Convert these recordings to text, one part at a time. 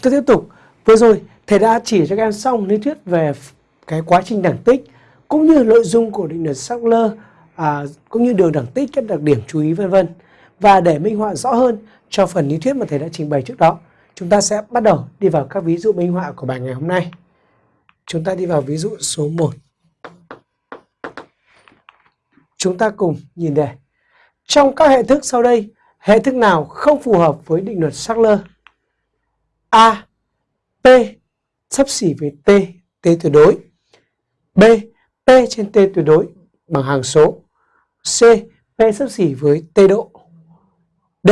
Chúng ta tiếp tục. Vừa rồi thầy đã chỉ cho các em xong lý thuyết về cái quá trình đẳng tích cũng như nội dung của định luật Sackler à, cũng như đường đẳng tích các đặc điểm chú ý vân vân. Và để minh họa rõ hơn cho phần lý thuyết mà thầy đã trình bày trước đó, chúng ta sẽ bắt đầu đi vào các ví dụ minh họa của bài ngày hôm nay. Chúng ta đi vào ví dụ số 1. Chúng ta cùng nhìn đề. Trong các hệ thức sau đây, hệ thức nào không phù hợp với định luật Sackler? A. P sắp xỉ với T, T tuyệt đối. B. P trên T tuyệt đối bằng hàng số. C. P sắp xỉ với T độ. D.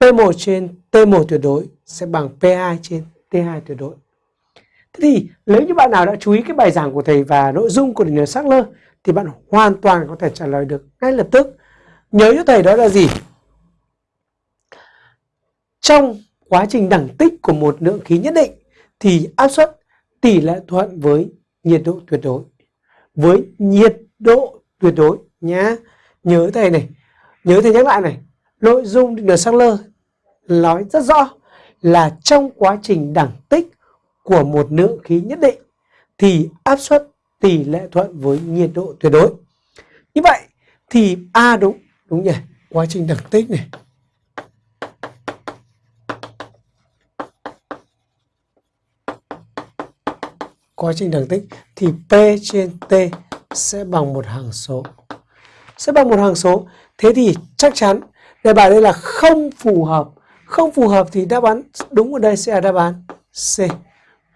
P1 trên T1 tuyệt đối sẽ bằng P2 trên T2 tuyệt đối. Thế thì nếu như bạn nào đã chú ý cái bài giảng của thầy và nội dung của định sắc lơ thì bạn hoàn toàn có thể trả lời được ngay lập tức. Nhớ cho thầy đó là gì? Trong quá trình đẳng tích của một lượng khí nhất định thì áp suất tỷ lệ thuận với nhiệt độ tuyệt đối. Với nhiệt độ tuyệt đối nhá. Nhớ thầy này, nhớ thầy nhắc lại này, nội dung định luật lơ nói rất rõ là trong quá trình đẳng tích của một lượng khí nhất định thì áp suất tỷ lệ thuận với nhiệt độ tuyệt đối. Như vậy thì A đúng, đúng nhỉ? Quá trình đẳng tích này. Quá trình đẳng tích thì P trên T sẽ bằng một hàng số. Sẽ bằng một hàng số. Thế thì chắc chắn đề bài đây là không phù hợp. Không phù hợp thì đáp án đúng ở đây sẽ là đáp án C.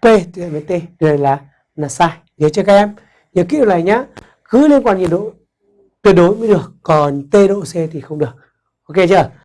P tuyệt với T. Đây là là sai. Nhớ chưa các em? Nhớ kỹ điều này nhá. Cứ liên quan nhiệt độ tuyệt đối mới được, còn T độ C thì không được. Ok chưa?